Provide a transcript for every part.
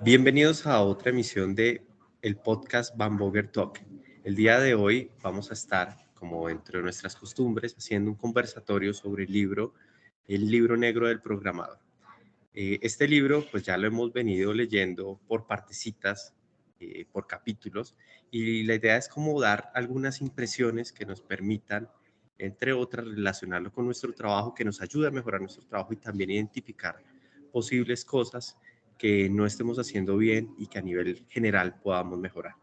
Bienvenidos a otra emisión de el podcast Bamboger Talk. El día de hoy vamos a estar, como dentro de nuestras costumbres, haciendo un conversatorio sobre el libro, el libro negro del programador. Eh, este libro, pues ya lo hemos venido leyendo por partecitas, eh, por capítulos, y la idea es como dar algunas impresiones que nos permitan, entre otras, relacionarlo con nuestro trabajo, que nos ayude a mejorar nuestro trabajo y también identificar posibles cosas que no estemos haciendo bien y que a nivel general podamos mejorar.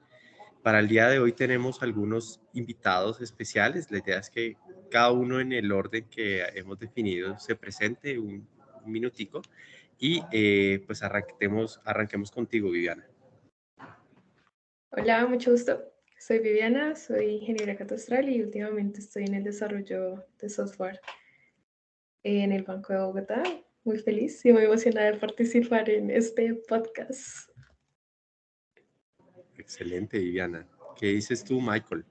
Para el día de hoy tenemos algunos invitados especiales. La idea es que cada uno en el orden que hemos definido se presente un, minutico y eh, pues arranquemos, arranquemos contigo, Viviana. Hola, mucho gusto. Soy Viviana, soy ingeniera catastral y últimamente estoy en el desarrollo de software en el Banco de Bogotá muy feliz y muy emocionada de participar en este podcast. Excelente, Viviana. ¿Qué dices tú, Michael?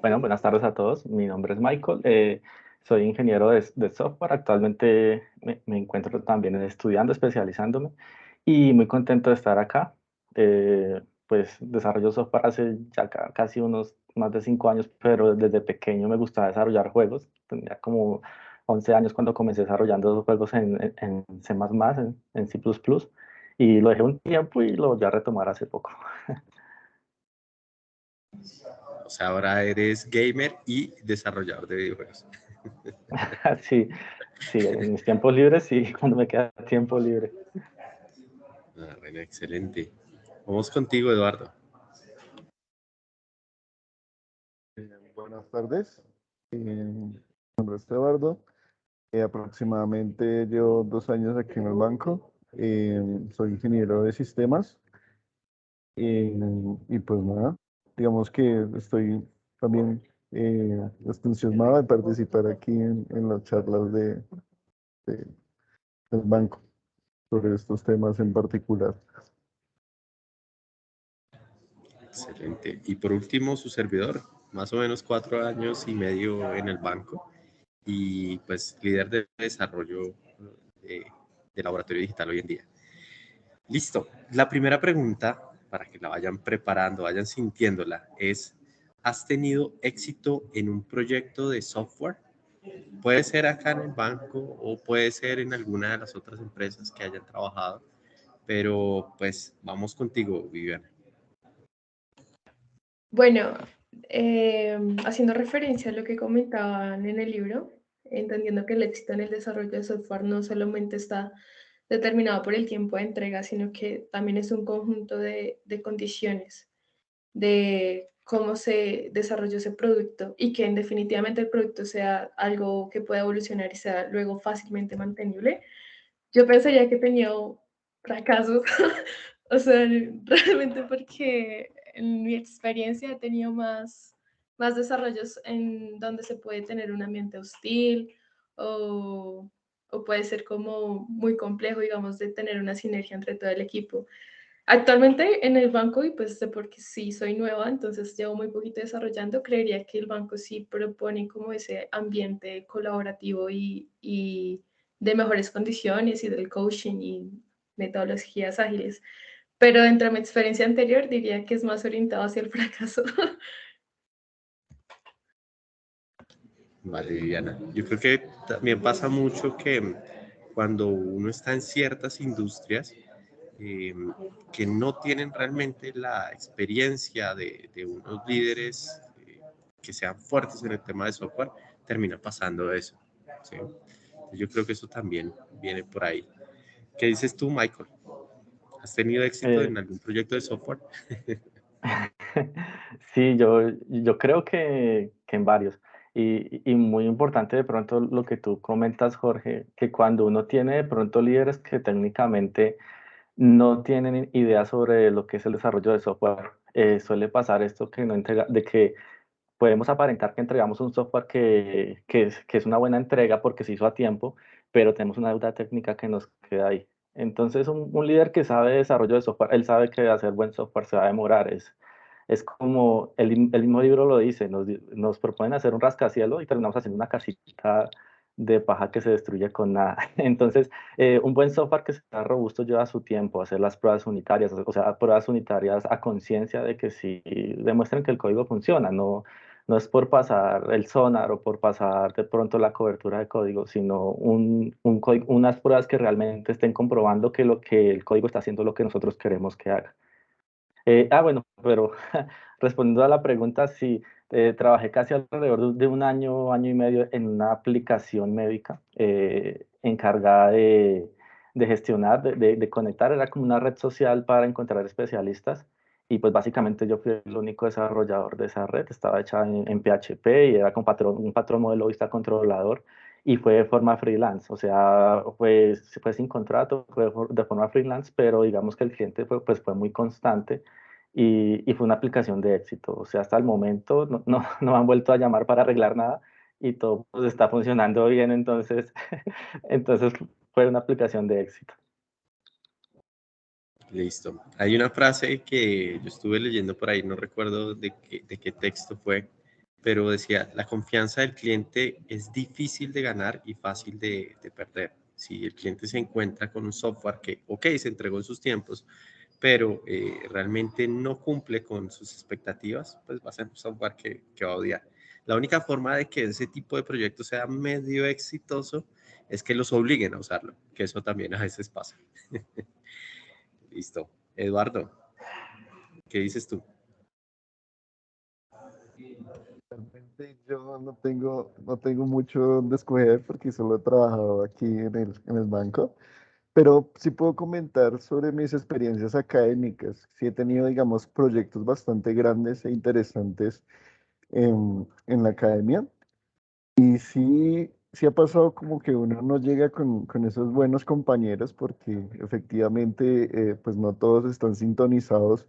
Bueno, buenas tardes a todos. Mi nombre es Michael. Eh, soy ingeniero de, software. Actualmente me, encuentro también estudiando, especializándome y muy contento de estar acá. Eh, pues desarrollo software hace ya casi unos más de cinco años, pero desde pequeño me gustaba desarrollar juegos. Tenía como 11 años cuando comencé desarrollando juegos en, en, C++, en, en, C++, y lo dejé un tiempo y lo voy a retomar hace poco. O sea, ahora eres gamer y desarrollador de videojuegos. sí, sí, en mis tiempos libres, sí, cuando me queda tiempo libre. Ah, bueno, excelente. Vamos contigo, Eduardo. Eh, buenas tardes. Eh, mi nombre es Eduardo. Eh, aproximadamente llevo dos años aquí en el banco. soy ingeniero de sistemas. y pues nada, digamos que estoy también entusiasmado de participar aquí en, las charlas de, del banco sobre estos temas en particular. Excelente. Y por último, su servidor, más o menos cuatro años y medio en el banco y pues líder de desarrollo de, laboratorio digital hoy en día. Listo. La primera pregunta, para que la vayan preparando, vayan sintiéndola, es, ¿has tenido éxito en un proyecto de software? Puede ser acá en el banco o puede ser en alguna de las otras empresas que hayan trabajado, pero pues vamos contigo, Viviana. Bueno, eh, haciendo referencia a lo que comentaban en el libro, entendiendo que el éxito en el desarrollo de software no solamente está determinado por el tiempo de entrega, sino que también es un conjunto de, de condiciones de cómo se desarrolló ese producto y que en definitivamente el producto sea algo que pueda evolucionar y sea luego fácilmente mantenible. Yo pensaría que tenido fracasos, o sea, realmente porque en mi experiencia he tenido más, más desarrollos en donde se puede tener un ambiente hostil o, o puede ser como muy complejo, digamos, de tener una sinergia entre todo el equipo. Actualmente en el banco, y pues porque sí soy nueva, entonces llevo muy poquito desarrollando, creería que el banco sí propone como ese ambiente colaborativo y, y de mejores condiciones y del coaching y metodologías ágiles. Pero dentro de mi experiencia anterior diría que es más orientado hacia el fracaso. Vale, Viviana. Yo creo que también pasa mucho que cuando uno está en ciertas industrias em, que no tienen realmente la experiencia de, unos líderes eh, que sean fuertes en el tema de software, termina pasando eso. Yo creo que eso también viene por ahí. ¿Qué dices tú, Michael? ¿Has tenido éxito eh. en algún proyecto de software? sí, yo, yo creo que, que en varios. Y, y, muy importante de pronto lo que tú comentas, Jorge, que cuando uno tiene de pronto líderes que técnicamente no tienen idea sobre lo que es el desarrollo de software, eh, suele pasar esto que no entrega, de que podemos aparentar que entregamos un software que, que, es, que es una buena entrega porque se hizo a tiempo, pero tenemos una deuda técnica que nos queda ahí. Entonces, un, un, líder que sabe desarrollo de software, él sabe que hacer buen software se va a demorar. Es, es como, el, el mismo libro lo dice, nos, nos proponen hacer un rascacielos y terminamos haciendo una casita de paja que se destruye con nada. Entonces, eh, un buen software que sea robusto lleva su tiempo, hacer las pruebas unitarias, o sea, pruebas unitarias a conciencia de que sí demuestren que el código funciona, no, no es por pasar el sonar o por pasar de pronto la cobertura de código, sino un, un unas pruebas que realmente estén comprobando que, lo, que el código está haciendo lo que nosotros queremos que haga. Eh, ah, bueno, pero respondiendo a la pregunta, sí, eh, trabajé casi alrededor de un año, año y medio en una aplicación médica eh, encargada de, de gestionar, de, de, conectar, era como una red social para encontrar especialistas y pues básicamente yo fui el único desarrollador de esa red, estaba hecha en, PHP y era con patrón, un patrón modelo vista controlador y fue de forma freelance, o sea, fue, fue sin contrato, fue de forma freelance, pero digamos que el cliente fue, pues fue muy constante y, y, fue una aplicación de éxito. O sea, hasta el momento no, no, no, han vuelto a llamar para arreglar nada y todo pues, está funcionando bien, entonces, entonces fue una aplicación de éxito. Listo. Hay una frase que yo estuve leyendo por ahí, no recuerdo de qué, de qué texto fue, pero decía, la confianza del cliente es difícil de ganar y fácil de, de perder. Si el cliente se encuentra con un software que, ok, se entregó en sus tiempos, pero eh, realmente no cumple con sus expectativas, pues va a ser un software que, que, va a odiar. La única forma de que ese tipo de proyecto sea medio exitoso es que los obliguen a usarlo, que eso también a veces pasa. Listo. Eduardo, ¿qué dices tú? Realmente yo no tengo, no tengo mucho donde escoger porque solo he trabajado aquí en el, en el banco. Pero sí puedo comentar sobre mis experiencias académicas. Sí he tenido, digamos, proyectos bastante grandes e interesantes en, en la academia. Y sí, sí ha pasado como que uno no llega con, con esos buenos compañeros porque efectivamente, eh, pues no todos están sintonizados.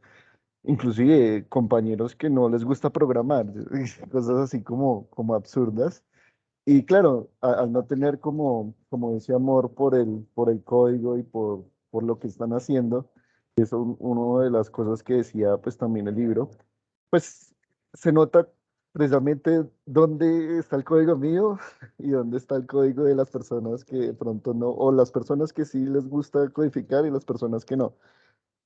Inclusive compañeros que no les gusta programar, cosas así como, como absurdas. Y claro, al no tener como, como ese amor por el, por el código y por, por lo que están haciendo, eso es una de las cosas que decía pues también el libro, pues se nota precisamente dónde está el código mío y dónde está el código de las personas que de pronto no, o las personas que sí les gusta codificar y las personas que no.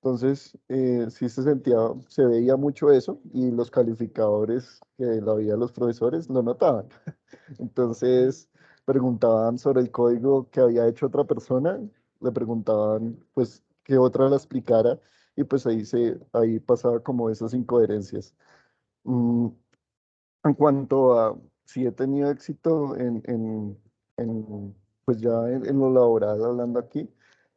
Entonces, eh, sí se sentía, se veía mucho eso y los calificadores que lo había los profesores lo notaban. Entonces, preguntaban sobre el código que había hecho otra persona, le preguntaban, pues, que otra la explicara y pues ahí, se, ahí pasaba como esas incoherencias. Mm, en cuanto a si he tenido éxito en, en, en pues ya en, en, lo laboral, hablando aquí,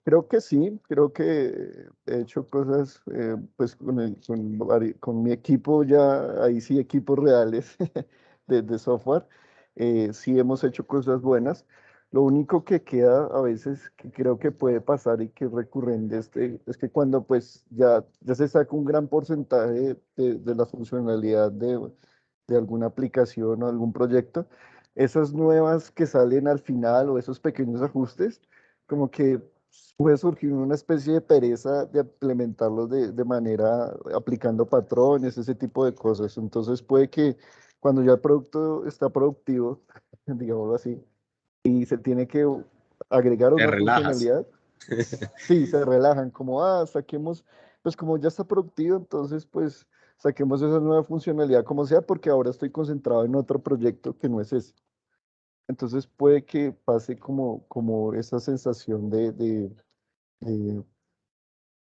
Creo que sí, creo que he hecho cosas eh, pues con, con, con, mi equipo ya, ahí sí, equipos reales de, software, eh, sí hemos hecho cosas buenas. Lo único que queda a veces que creo que puede pasar y que es recurrente este, es que cuando pues ya, ya se saca un gran porcentaje de, de la funcionalidad de, de alguna aplicación o algún proyecto, esas nuevas que salen al final o esos pequeños ajustes, como que puede surgir una especie de pereza de implementarlos de, de, manera aplicando patrones, ese tipo de cosas. Entonces puede que cuando ya el producto está productivo, digámoslo así, y se tiene que agregar una funcionalidad, sí, se relajan, como, ah, saquemos, pues como ya está productivo, entonces pues saquemos esa nueva funcionalidad como sea, porque ahora estoy concentrado en otro proyecto que no es ese. Entonces puede que pase como, como esa sensación de, de,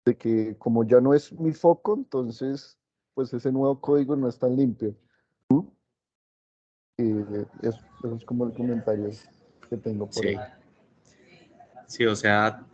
de, que como ya no es mi foco, entonces pues ese nuevo código no es tan limpio. Eh, eso, es como el comentario que tengo por ahí. Sí, o sea,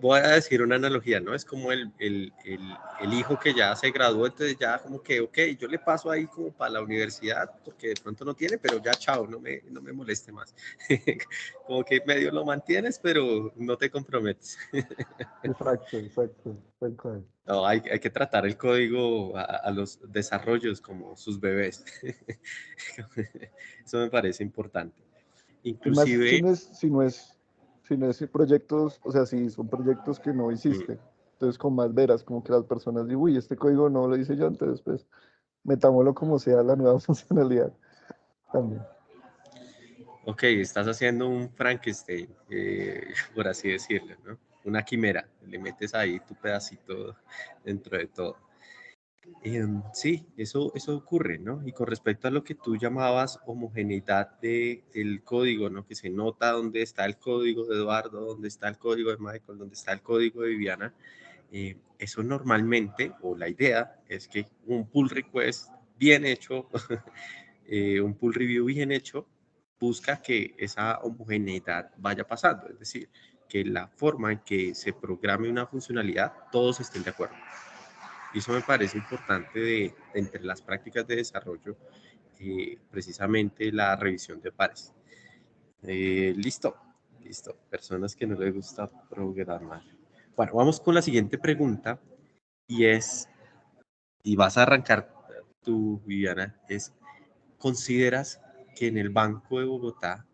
voy a decir una analogía, ¿no? Es como el, el, el, el, hijo que ya se graduó, entonces ya como que, ok, yo le paso ahí como para la universidad, porque de pronto no tiene, pero ya chao, no me, no me moleste más. como que medio lo mantienes, pero no te comprometes. exacto, exacto. No, hay, hay, que tratar el código a, a los desarrollos como sus bebés. Eso me parece importante. Inclusive... si no es, si no es sino es proyectos, o sea, si son proyectos que no hiciste. Entonces, con más veras, como que las personas digan, uy, este código no lo hice yo, entonces, pues, metámoslo como sea la nueva funcionalidad también. ok, estás haciendo un Frankenstein, eh, por así decirlo, ¿no? Una quimera, le metes ahí tu pedacito dentro de todo. Em, sí, eso, eso ocurre, ¿no? Y con respecto a lo que tú llamabas homogeneidad de, del código, ¿no? Que se nota dónde está el código de Eduardo, dónde está el código de Michael, dónde está el código de Viviana. Eh, eso normalmente, o la idea, es que un pull request bien hecho, eh, un pull review bien hecho, busca que esa homogeneidad vaya pasando, es decir, que la forma en que se programe una funcionalidad, todos estén de acuerdo. Y eso me parece importante de, entre las prácticas de desarrollo, eh, precisamente la revisión de pares. Eh, listo, listo. Personas que no les gusta programar. Bueno, vamos con la siguiente pregunta y es, y vas a arrancar tú, Viviana, es, ¿consideras que en el Banco de Bogotá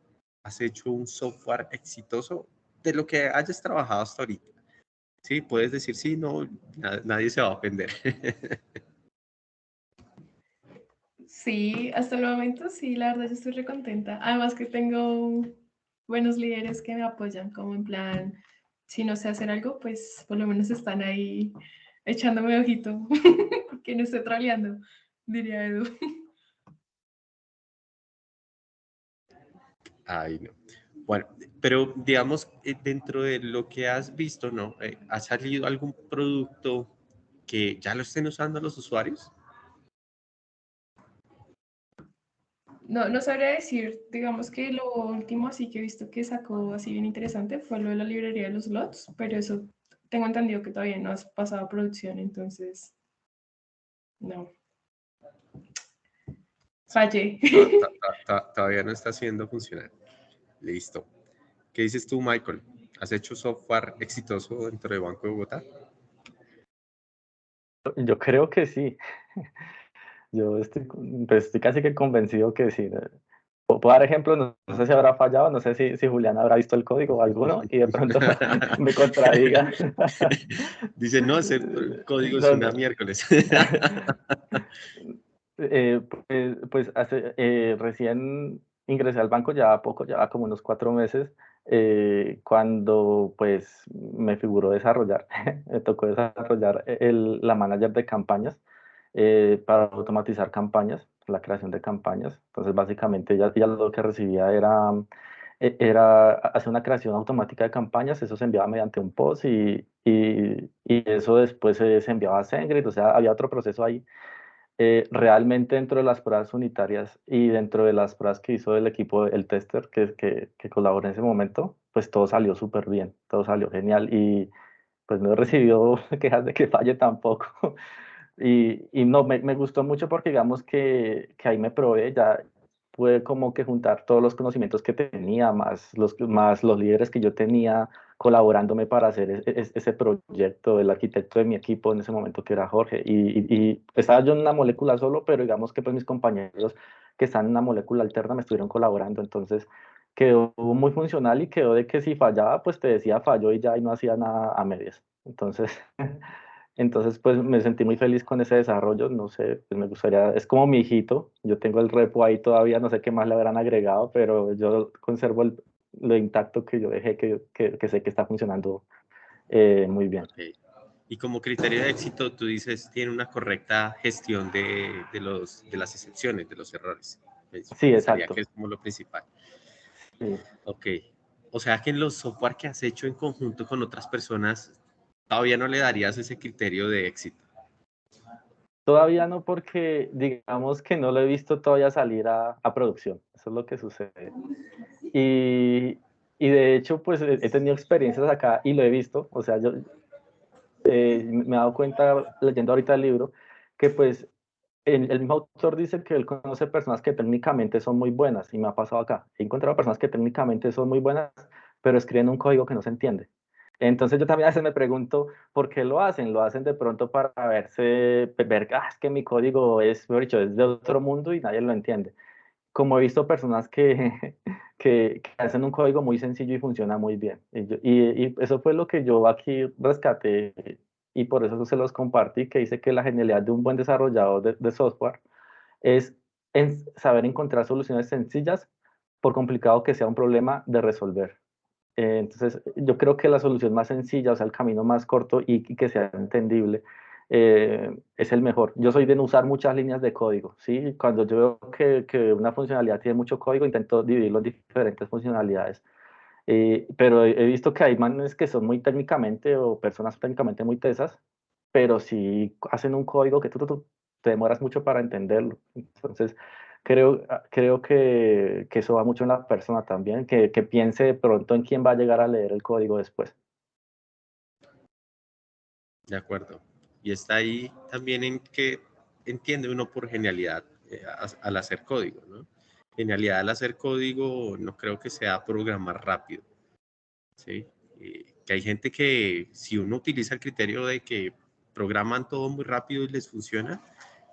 has hecho un software exitoso de lo que hayas trabajado hasta ahorita? Sí, puedes decir sí, no, nadie se va a ofender. Sí, hasta el momento sí, la verdad yo estoy recontenta. Además que tengo buenos líderes que me apoyan, como en plan, si no sé hacer algo, pues por lo menos están ahí echándome ojito, que no estoy troleando, diría Edu. Ay, no. Bueno, pero digamos, eh, dentro de lo que has visto, ¿no? Eh, ¿Ha salido algún producto que ya lo estén usando los usuarios? No, no sabría decir, digamos que lo último así que he visto que sacó así bien interesante fue lo de la librería de los lots, pero eso tengo entendido que todavía no has pasado a producción, entonces no. Fallé. Todavía no está haciendo funcionar. Listo. ¿Qué dices tú, Michael? ¿Has hecho software exitoso dentro de Banco de Bogotá? Yo creo que sí. Yo estoy, pues, estoy casi que convencido que sí. Puedo dar ejemplos, no, sé si habrá fallado, no sé si, si Julián habrá visto el código o alguno y de pronto me contradiga. Dice, no, hacer código es una miércoles. Eh, pues, pues hace, eh, recién ingresé al banco ya poco, ya como unos cuatro meses, eh, cuando pues me figuró desarrollar, me tocó desarrollar el, la manager de campañas eh, para automatizar campañas, la creación de campañas. Entonces básicamente ya lo que recibía era, e, era hacer una creación automática de campañas, eso se enviaba mediante un post y, y, y eso después se, se enviaba a SendGrid, o sea, había otro proceso ahí eh, realmente dentro de las pruebas unitarias y dentro de las pruebas que hizo el equipo, el tester que, que, que colaboró en ese momento, pues todo salió súper bien, todo salió genial y pues no he recibido quejas de que falle tampoco. y, y no, me, me, gustó mucho porque digamos que, que ahí me probé, ya pude como que juntar todos los conocimientos que tenía, más los, más los líderes que yo tenía, colaborándome para hacer e-, e-, ese proyecto, el arquitecto de mi equipo en ese momento que era Jorge. Y, y, estaba yo en una molécula solo, pero digamos que pues mis compañeros que están en una molécula alterna me estuvieron colaborando. Entonces quedó muy funcional y quedó de que si fallaba, pues te decía falló y ya y no hacía nada a medias. Entonces, entonces pues me sentí muy feliz con ese desarrollo. No sé, pues me gustaría, es como mi hijito. Yo tengo el repo ahí todavía, no sé qué más le habrán agregado, pero yo conservo el, lo intacto que yo dejé, que, que, que sé que está funcionando eh, muy bien. Y como criterio de éxito, tú dices, tiene una correcta gestión de, de, los, de las excepciones, de los errores. Sí, exacto. Que es como lo principal. Sí. Ok. O sea que en los software que has hecho en conjunto con otras personas, todavía no le darías ese criterio de éxito. Todavía no, porque digamos que no lo he visto todavía salir a, a producción. Eso es lo que sucede. Y, y, de hecho, pues he tenido experiencias acá y lo he visto. O sea, yo eh, me he dado cuenta leyendo ahorita el libro que pues el, el, mismo autor dice que él conoce personas que técnicamente son muy buenas y me ha pasado acá. He encontrado personas que técnicamente son muy buenas, pero escriben un código que no se entiende. Entonces yo también a veces me pregunto por qué lo hacen. Lo hacen de pronto para verse, ver, ah, es que mi código es, mejor dicho, es de otro mundo y nadie lo entiende. Como he visto personas que, que, que hacen un código muy sencillo y funciona muy bien. Y, yo, y, y, eso fue lo que yo aquí rescaté y por eso se los compartí, que dice que la genialidad de un buen desarrollador de, de software es en saber encontrar soluciones sencillas por complicado que sea un problema de resolver. Eh, entonces, yo creo que la solución más sencilla, o sea, el camino más corto y, que sea entendible, eh, es el mejor. Yo soy de no usar muchas líneas de código, ¿sí? Cuando yo veo que, que una funcionalidad tiene mucho código, intento dividirlo en diferentes funcionalidades. Eh, pero he visto que hay manes que son muy técnicamente o personas técnicamente muy tesas, pero si hacen un código que tú, tú, te demoras mucho para entenderlo. Entonces, creo, ah, creo que, que, eso va mucho en la persona también, que, que piense de pronto en quién va a llegar a leer el código después. De acuerdo. Y está ahí también en que entiende uno por genialidad eh, al hacer código, ¿no? Genialidad al hacer código no creo que sea programar rápido, ¿sí? que hay gente que si uno utiliza el criterio de que programan todo muy rápido y les funciona,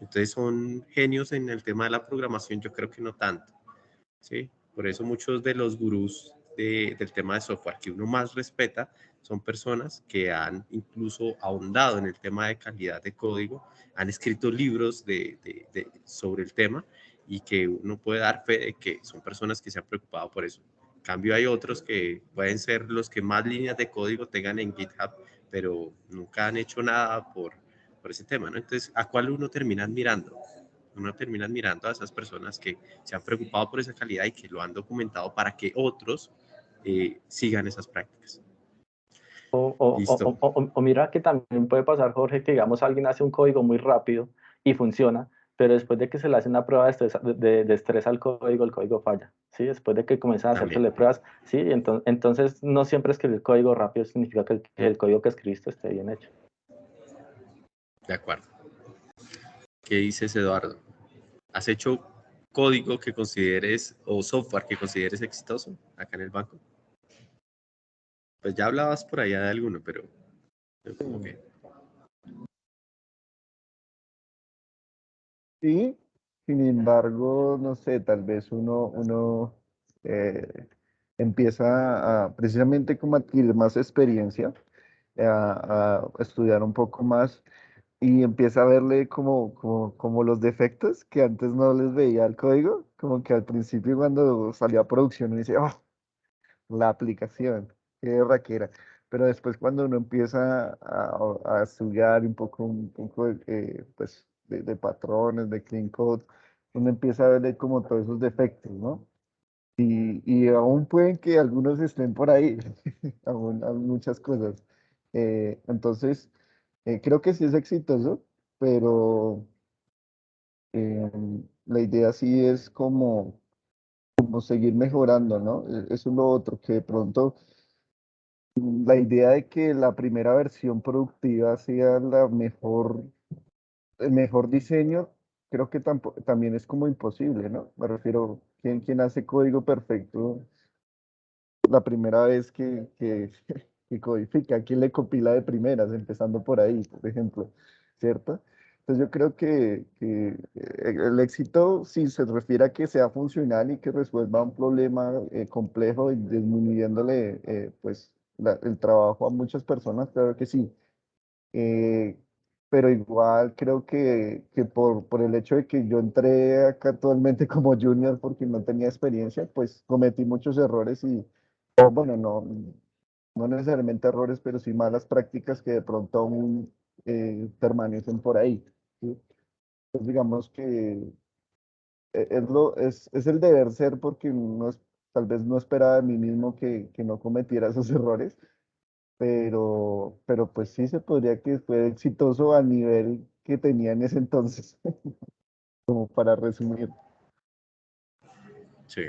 entonces son genios en el tema de la programación, yo creo que no tanto. ¿sí? Por eso muchos de los gurús del tema de software que uno más respeta son personas que han incluso ahondado en el tema de calidad de código, han escrito libros de, sobre el tema y que uno puede dar fe de que son personas que se han preocupado por eso. En cambio, hay otros que pueden ser los que más líneas de código tengan en GitHub, pero nunca han hecho nada por, por ese tema, ¿no? Entonces, ¿a cuál uno termina mirando? Uno termina mirando a esas personas que se han preocupado por esa calidad y que lo han documentado para que otros eh, sigan esas prácticas. O, o, o, mira que también puede pasar, Jorge, que digamos alguien hace un código muy rápido y funciona, pero después de que se le hace una prueba de estrés, de, de estrés al código, el código falla. ¿sí? Después de que comienzan a hacerle pruebas, ¿sí? Entonces, entonces, no siempre escribir código rápido significa que el, el código que escribiste esté bien hecho. De acuerdo. ¿Qué dices, Eduardo? ¿Has hecho código que consideres o software que consideres exitoso acá en el banco? Pues ya hablabas por allá de alguno, pero como que... Sí, sin embargo, no sé, tal vez uno, uno eh, empieza a precisamente como adquirir más experiencia, a, a, estudiar un poco más y empieza a verle como, como, como, los defectos que antes no les veía al código, como que al principio cuando salía a producción uno dice, oh, la aplicación, qué raquera. Pero después cuando uno empieza a, a estudiar un poco, un poco eh, pues, de, de, patrones, de clean code, uno empieza a verle como todos esos defectos, ¿no? Y, y aún pueden que algunos estén por ahí, aún, muchas cosas. Eh, entonces, eh, creo que sí es exitoso, pero eh, la idea sí es como, como seguir mejorando, ¿no? E, eso es lo otro, que de pronto mm, la idea de que la primera versión productiva sea la mejor, el mejor diseño, creo que también es como imposible, ¿no? Me refiero, ¿quién, quién hace código perfecto la primera vez que, codifica, quién le compila de primeras, empezando por ahí, por ejemplo, ¿cierto? Entonces yo creo que, que eh, el éxito, si se refiere a que sea funcional y que resuelva un problema eh, complejo y disminuyéndole eh, pues, el trabajo a muchas personas, claro que sí. pero igual creo que, que por, por el hecho de que yo entré acá actualmente como junior porque no tenía experiencia, pues cometí muchos errores y, bueno, no, no necesariamente errores, pero sí malas prácticas que de pronto aún eh, permanecen por ahí. Pues digamos que e, es, lo, es, es, el deber ser porque tal vez no esperaba de mí mismo que, no cometiera esos errores, pero, pero pues sí se podría que fue exitoso a nivel que tenía en ese entonces, como para resumir. Sí,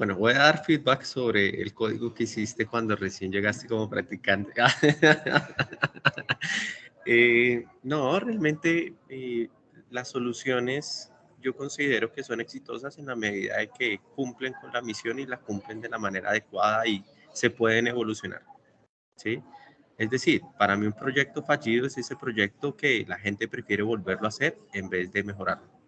bueno, voy a dar feedback sobre el código que hiciste cuando recién llegaste como practicante. eh, no, realmente eh, las soluciones yo considero que son exitosas en la medida de que cumplen con la misión y la cumplen de la manera adecuada y se pueden evolucionar. ¿sí? Es decir, para mí un proyecto fallido es ese proyecto que la gente prefiere volverlo a hacer en vez de mejorarlo.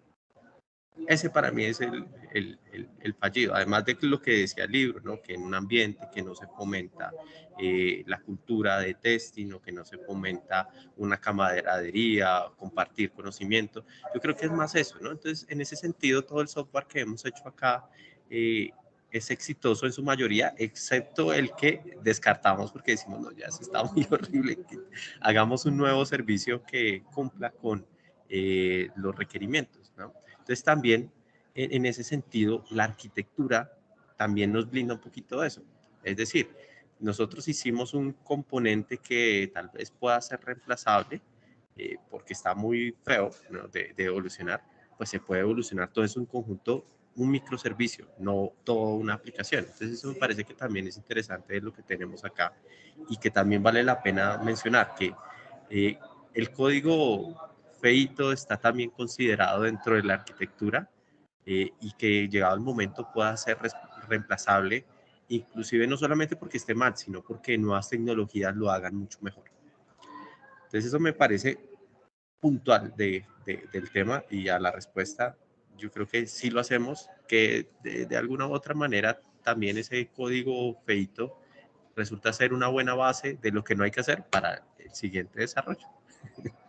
Ese para mí es el, el, el, fallido, además de lo que decía el libro, ¿no? que en un ambiente que no se fomenta eh, la cultura de testing o que no se fomenta una camaradería, compartir conocimiento, yo creo que es más eso, ¿no? Entonces, en ese sentido, todo el software que hemos hecho acá eh, es exitoso en su mayoría, excepto el que descartamos porque decimos, no, ya se está muy horrible, hagamos un nuevo servicio que cumpla con eh, los requerimientos, ¿no? Entonces también en, ese sentido la arquitectura también nos blinda un poquito de eso. Es decir, nosotros hicimos un componente que tal vez pueda ser reemplazable eh, porque está muy feo de, de, evolucionar, pues se puede evolucionar todo eso en conjunto, un microservicio, no toda una aplicación. Entonces eso me parece que también es interesante lo que tenemos acá y que también vale la pena mencionar que eh, el código feito está también considerado dentro de la arquitectura eh, y que llegado el momento pueda ser reemplazable, inclusive no solamente porque esté mal, sino porque nuevas tecnologías lo hagan mucho mejor. Entonces eso me parece puntual de, del tema y a la respuesta yo creo que sí lo hacemos, que de, de, alguna u otra manera también ese código feito resulta ser una buena base de lo que no hay que hacer para el siguiente desarrollo.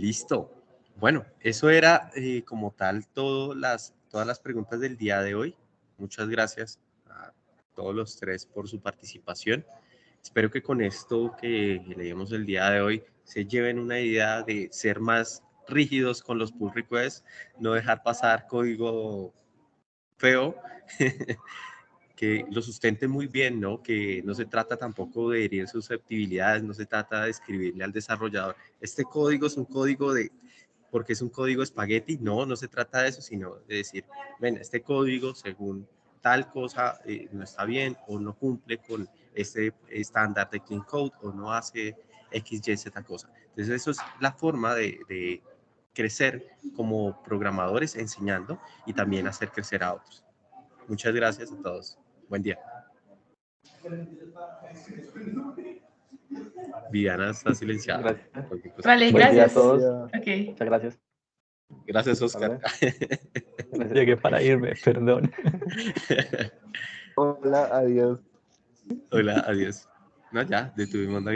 Listo. Bueno, eso era eh, como tal todo las, todas las preguntas del día de hoy. Muchas gracias a todos los tres por su participación. Espero que con esto que leímos el día de hoy se lleven una idea de ser más rígidos con los pull requests, no dejar pasar código feo que lo sustente muy bien, ¿no? Que no se trata tampoco de herir susceptibilidades, no se trata de escribirle al desarrollador, este código es un código de, porque es un código espagueti, no, no se trata de eso, sino de decir, ven, este código según tal cosa eh, no está bien o no cumple con este estándar de clean code o no hace X, Y, Z cosa. Entonces eso es la forma de, de crecer como programadores enseñando y también hacer crecer a otros. Muchas gracias a todos. Buen día. Viviana está silenciada. Vale, gracias. a todos. Muchas gracias. Gracias, Oscar. Llegué para irme, perdón. Hola, adiós. Hola, adiós. No, ya, detuvimos la